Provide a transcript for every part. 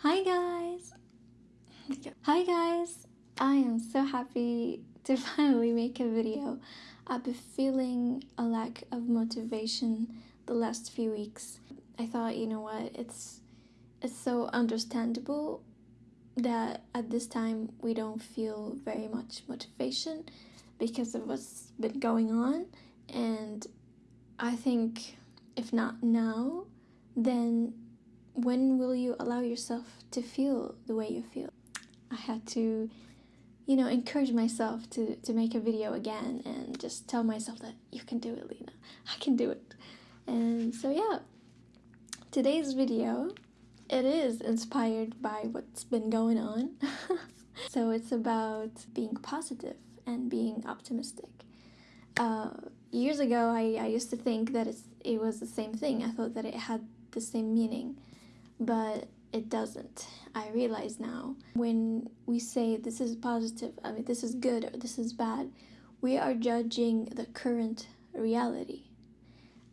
Hi guys! Hi guys! I am so happy to finally make a video. I've been feeling a lack of motivation the last few weeks. I thought, you know what, it's it's so understandable that at this time we don't feel very much motivation because of what's been going on and I think if not now, then when will you allow yourself to feel the way you feel? I had to, you know, encourage myself to, to make a video again and just tell myself that you can do it, Lena. I can do it. And so, yeah, today's video, it is inspired by what's been going on. so it's about being positive and being optimistic. Uh, years ago, I, I used to think that it's, it was the same thing. I thought that it had the same meaning but it doesn't. I realize now when we say this is positive, I mean, this is good or this is bad, we are judging the current reality.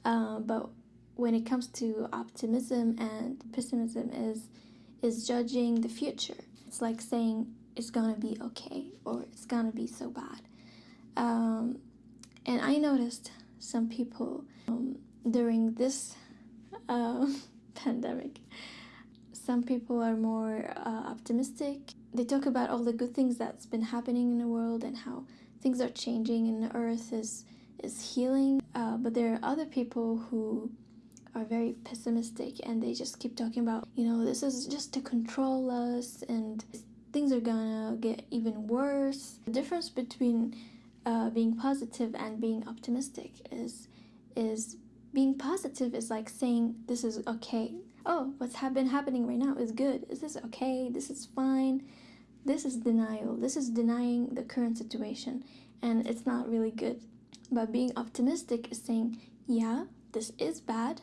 Uh, but when it comes to optimism and pessimism is is judging the future. It's like saying it's gonna be okay or it's gonna be so bad. Um, and I noticed some people um, during this uh, pandemic some people are more uh, optimistic. They talk about all the good things that's been happening in the world and how things are changing and the earth is is healing. Uh, but there are other people who are very pessimistic and they just keep talking about, you know, this is just to control us and things are gonna get even worse. The difference between uh, being positive and being optimistic is is being positive is like saying this is okay oh, what's ha been happening right now is good. Is this okay? This is fine. This is denial. This is denying the current situation, and it's not really good. But being optimistic is saying, yeah, this is bad,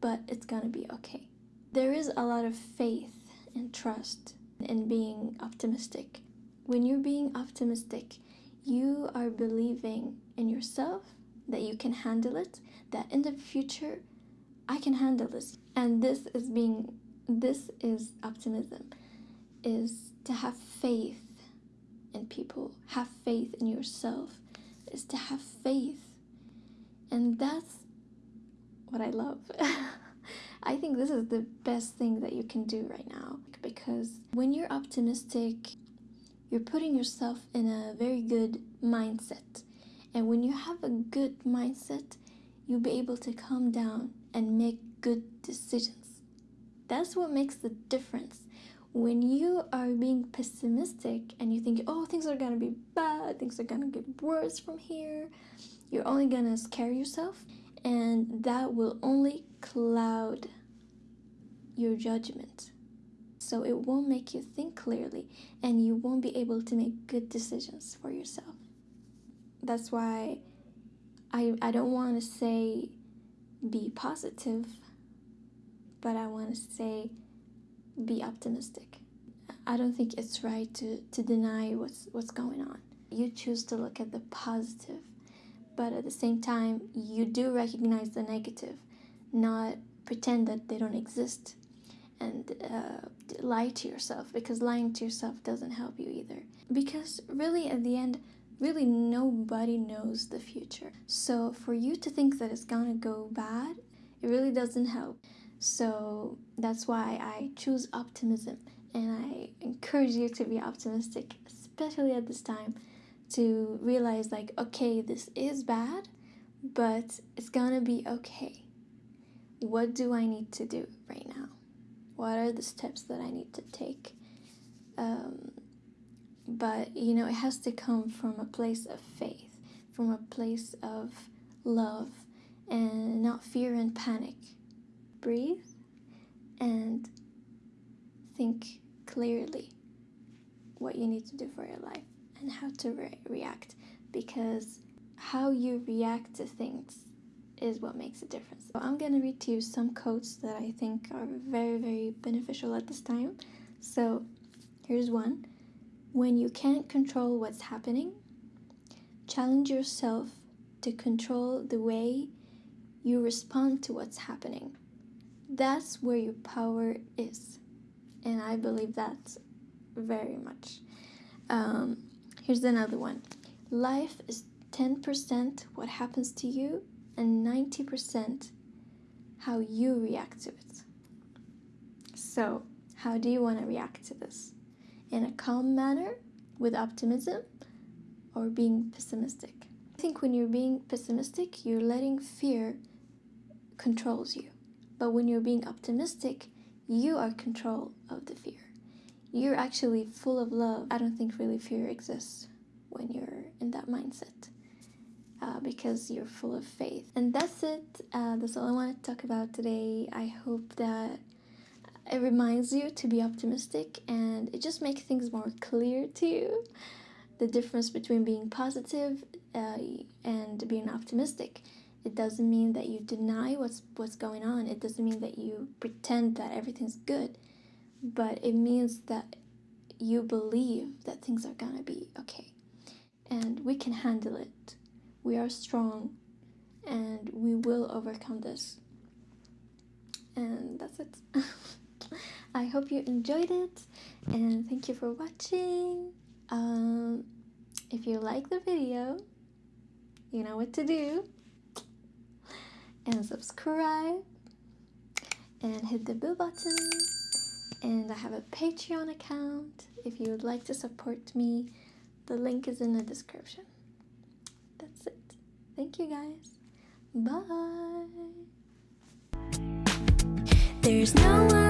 but it's gonna be okay. There is a lot of faith and trust in being optimistic. When you're being optimistic, you are believing in yourself that you can handle it, that in the future I can handle this. And this is being, this is optimism, is to have faith in people, have faith in yourself, is to have faith. And that's what I love. I think this is the best thing that you can do right now because when you're optimistic, you're putting yourself in a very good mindset. And when you have a good mindset, you'll be able to calm down and make good decisions. That's what makes the difference. When you are being pessimistic and you think, oh, things are gonna be bad, things are gonna get worse from here, you're only gonna scare yourself, and that will only cloud your judgment. So it won't make you think clearly, and you won't be able to make good decisions for yourself. That's why I, I don't want to say be positive, but I want to say be optimistic. I don't think it's right to, to deny what's what's going on. You choose to look at the positive, but at the same time, you do recognize the negative, not pretend that they don't exist and uh, lie to yourself because lying to yourself doesn't help you either. Because really, at the end, really nobody knows the future. So for you to think that it's gonna go bad, it really doesn't help. So that's why I choose optimism and I encourage you to be optimistic, especially at this time, to realize like, okay, this is bad, but it's gonna be okay. What do I need to do right now? What are the steps that I need to take? Um, but you know it has to come from a place of faith from a place of love and not fear and panic breathe and think clearly what you need to do for your life and how to re react because how you react to things is what makes a difference. So I'm going to read to you some quotes that I think are very, very beneficial at this time. So here's one. When you can't control what's happening, challenge yourself to control the way you respond to what's happening. That's where your power is. and I believe that very much. Um, here's another one life is 10% what happens to you, and 90% how you react to it. So, how do you want to react to this? In a calm manner, with optimism, or being pessimistic? I think when you're being pessimistic, you're letting fear controls you. But when you're being optimistic, you are control of the fear. You're actually full of love. I don't think really fear exists when you're in that mindset. Uh, because you're full of faith. And that's it. Uh, that's all I want to talk about today. I hope that it reminds you to be optimistic and it just makes things more clear to you the difference between being positive, uh, and being optimistic. It doesn't mean that you deny what's what's going on. It doesn't mean that you pretend that everything's good, but it means that you believe that things are gonna be okay, and we can handle it. We are strong, and we will overcome this. And that's it. I hope you enjoyed it, and thank you for watching. Um, if you like the video, you know what to do. And subscribe and hit the bell button. And I have a Patreon account if you would like to support me. The link is in the description. That's it. Thank you guys. Bye. There's no one